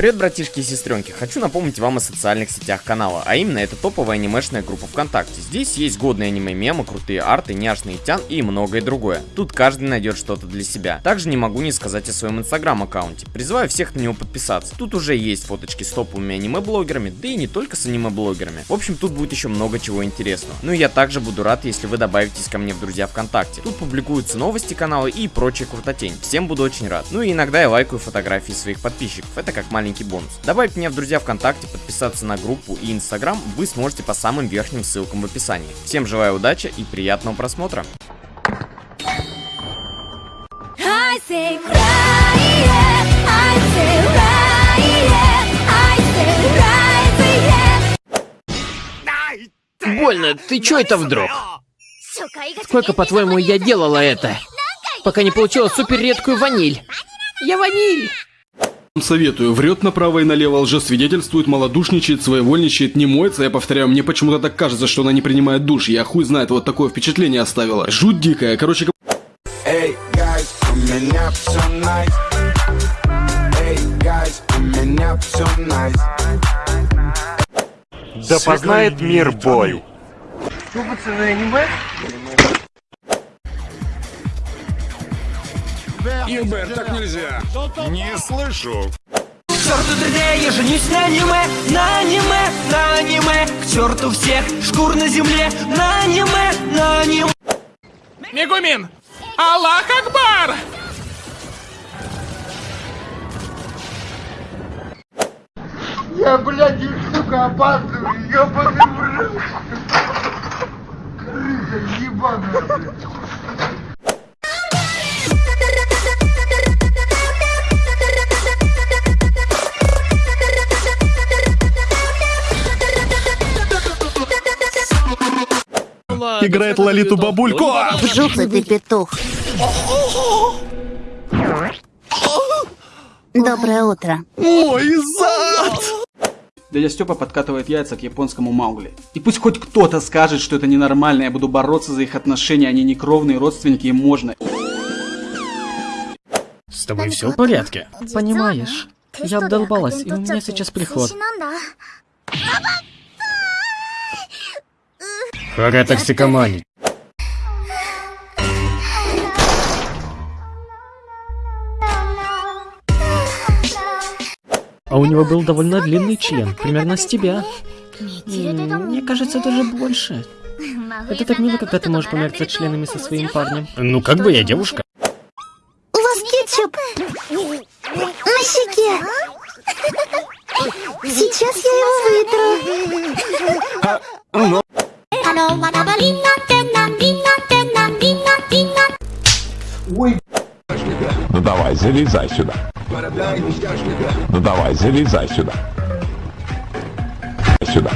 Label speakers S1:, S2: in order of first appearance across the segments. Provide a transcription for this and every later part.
S1: Привет, братишки и сестренки! Хочу напомнить вам о социальных сетях канала, а именно это топовая анимешная группа ВКонтакте. Здесь есть годные аниме-мемы, крутые арты, няшные тян и многое другое. Тут каждый найдет что-то для себя. Также не могу не сказать о своем инстаграм-аккаунте. Призываю всех на него подписаться. Тут уже есть фоточки с топовыми аниме-блогерами, да и не только с аниме-блогерами. В общем, тут будет еще много чего интересного. Ну и я также буду рад, если вы добавитесь ко мне в друзья ВКонтакте. Тут публикуются новости канала и прочая крутотень. Всем буду очень рад. Ну и иногда я лайкаю фотографии своих подписчиков. Это как маленький бонус. Добавить меня в друзья ВКонтакте, подписаться на группу и Инстаграм вы сможете по самым верхним ссылкам в описании. Всем желаю удачи и приятного просмотра.
S2: I say cry, yeah. I say right, yeah. I say right, yeah.
S3: Больно, ты чё это вдруг? Сколько, по-твоему, я делала это? Пока не получила супер редкую ваниль. Я ваниль!
S4: Советую, врет направо и налево, лжесвидетельствует, малодушничает, своевольничает, не моется. Я повторяю, мне почему-то так кажется, что она не принимает душ. Я хуй знает, вот такое впечатление оставила. Жуть дикая. Короче,
S5: Эй, guys, у меня все найс. Эй, guys, у меня все найс.
S6: Да познает мир бой.
S7: Юбер, так нельзя. Не слышу.
S8: К черту 3D, я женюсь на аниме, на аниме, на аниме К черту всех шкур на земле, на аниме, на аниме
S6: Мегумин! Аллах Акбар!
S9: Я, блядь, сука, опаздываю, ёбаный в рот. Крыса ебаная, блядь.
S4: Играет Лолиту бабульку.
S2: Жухлый ты петух. Доброе утро.
S4: Мой зад!
S10: Дядя Степа подкатывает яйца к японскому Маугли. И пусть хоть кто-то скажет, что это ненормально, я буду бороться за их отношения, они не кровные родственники, им можно.
S3: С тобой все в порядке? Понимаешь, я обдолбалась, и у меня сейчас приход. Хара токсикомани. А у него был довольно длинный член, примерно с тебя. Мне кажется, даже больше. Это так мило, когда ты можешь помериться членами со своим парнем. Ну, как бы я девушка.
S2: У вас кетчуп на щеке. Сейчас я его вытру.
S7: Ну давай, залезай сюда. Ну давай, залезай сюда. Сюда.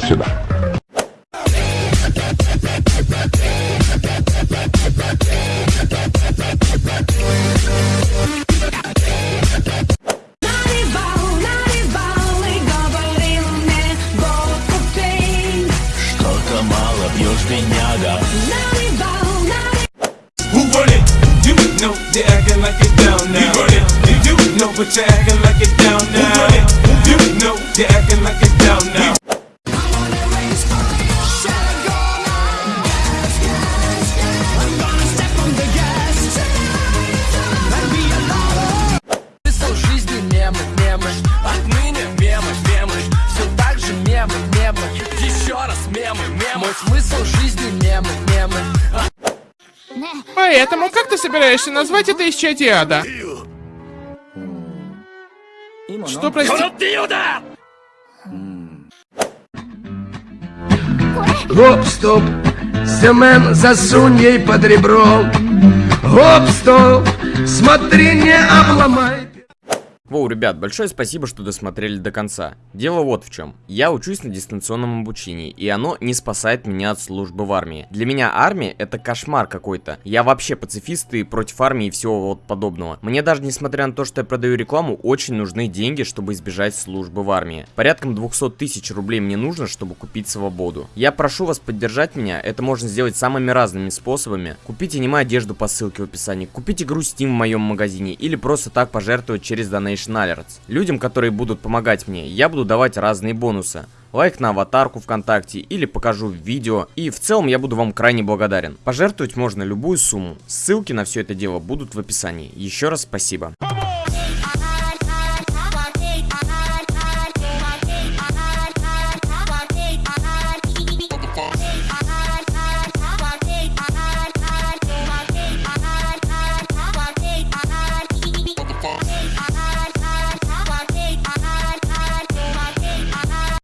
S7: Сюда.
S5: Know they acting like it down now. You. You know but you're acting like it down now. You run it? You know they acting like
S6: Поэтому как ты собираешься назвать это исчадие ада? Что, прости?
S9: Гоп, стоп, Семен, засунь ей под ребро. Гоп, стоп, смотри, не обломай.
S1: Воу, ребят, большое спасибо, что досмотрели до конца. Дело вот в чем. Я учусь на дистанционном обучении, и оно не спасает меня от службы в армии. Для меня армия это кошмар какой-то. Я вообще пацифист и против армии и всего вот подобного. Мне даже несмотря на то, что я продаю рекламу, очень нужны деньги, чтобы избежать службы в армии. Порядком 200 тысяч рублей мне нужно, чтобы купить свободу. Я прошу вас поддержать меня, это можно сделать самыми разными способами. Купите аниме одежду по ссылке в описании, купите игру Steam в моем магазине или просто так пожертвовать через Donation Alerts. Людям, которые будут помогать мне, я буду давать разные бонусы. Лайк на аватарку ВКонтакте или покажу видео. И в целом я буду вам крайне благодарен. Пожертвовать можно любую сумму. Ссылки на все это дело будут в описании. Еще раз спасибо.